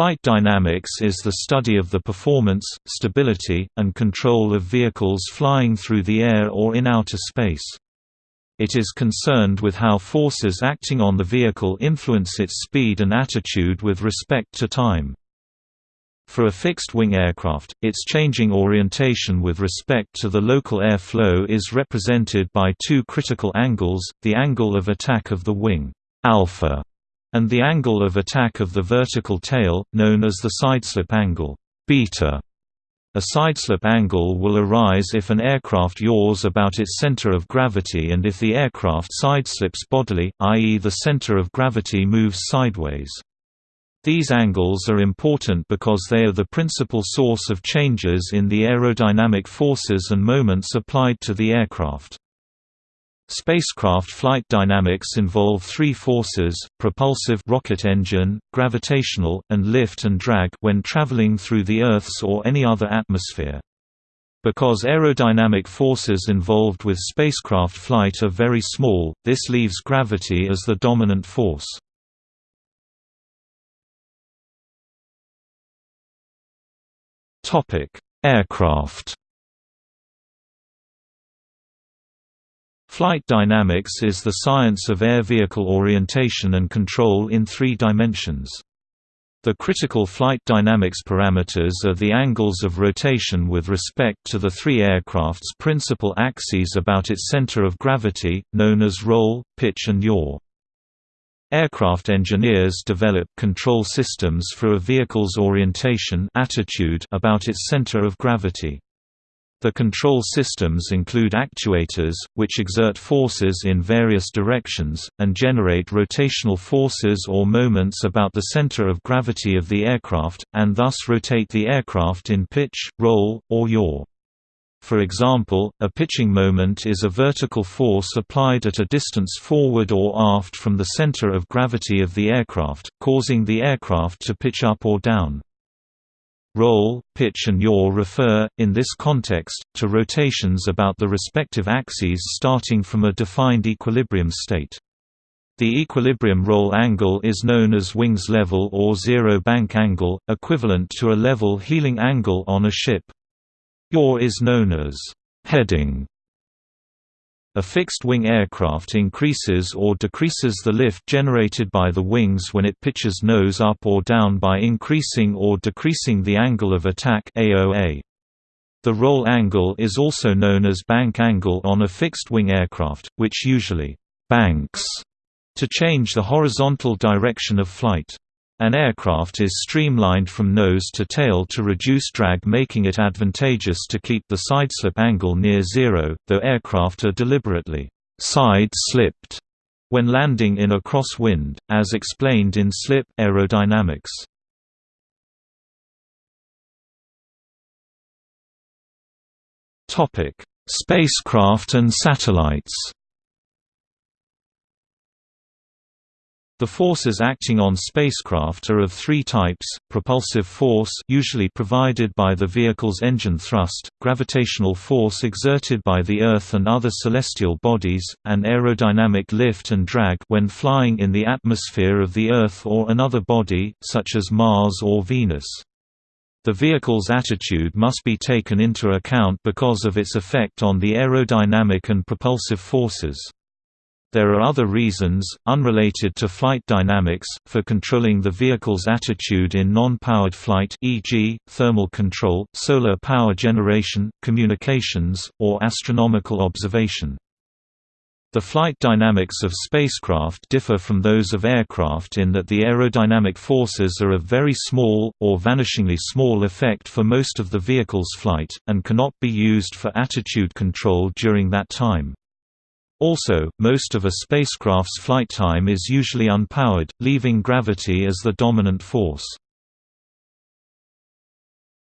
Flight dynamics is the study of the performance, stability, and control of vehicles flying through the air or in outer space. It is concerned with how forces acting on the vehicle influence its speed and attitude with respect to time. For a fixed-wing aircraft, its changing orientation with respect to the local air flow is represented by two critical angles, the angle of attack of the wing alpha and the angle of attack of the vertical tail, known as the sideslip angle beta. A sideslip angle will arise if an aircraft yaws about its center of gravity and if the aircraft sideslips bodily, i.e. the center of gravity moves sideways. These angles are important because they are the principal source of changes in the aerodynamic forces and moments applied to the aircraft. Spacecraft flight dynamics involve three forces, propulsive rocket engine, gravitational, and lift and drag when traveling through the Earth's or any other atmosphere. Because aerodynamic forces involved with spacecraft flight are very small, this leaves gravity as the dominant force. Aircraft Flight dynamics is the science of air vehicle orientation and control in three dimensions. The critical flight dynamics parameters are the angles of rotation with respect to the three aircraft's principal axes about its center of gravity, known as roll, pitch and yaw. Aircraft engineers develop control systems for a vehicle's orientation attitude about its center of gravity. The control systems include actuators, which exert forces in various directions, and generate rotational forces or moments about the center of gravity of the aircraft, and thus rotate the aircraft in pitch, roll, or yaw. For example, a pitching moment is a vertical force applied at a distance forward or aft from the center of gravity of the aircraft, causing the aircraft to pitch up or down. Roll, pitch and yaw refer, in this context, to rotations about the respective axes starting from a defined equilibrium state. The equilibrium roll angle is known as wings level or zero bank angle, equivalent to a level heeling angle on a ship. Yaw is known as heading a fixed-wing aircraft increases or decreases the lift generated by the wings when it pitches nose up or down by increasing or decreasing the angle of attack AOA. The roll angle is also known as bank angle on a fixed-wing aircraft, which usually «banks» to change the horizontal direction of flight. An aircraft is streamlined from nose to tail to reduce drag making it advantageous to keep the sideslip angle near zero, though aircraft are deliberately side-slipped when landing in a crosswind, as explained in slip aerodynamics. Spacecraft and satellites The forces acting on spacecraft are of three types, propulsive force usually provided by the vehicle's engine thrust, gravitational force exerted by the Earth and other celestial bodies, and aerodynamic lift and drag when flying in the atmosphere of the Earth or another body, such as Mars or Venus. The vehicle's attitude must be taken into account because of its effect on the aerodynamic and propulsive forces. There are other reasons, unrelated to flight dynamics, for controlling the vehicle's attitude in non-powered flight e.g., thermal control, solar power generation, communications, or astronomical observation. The flight dynamics of spacecraft differ from those of aircraft in that the aerodynamic forces are of very small, or vanishingly small effect for most of the vehicle's flight, and cannot be used for attitude control during that time. Also, most of a spacecraft's flight time is usually unpowered, leaving gravity as the dominant force.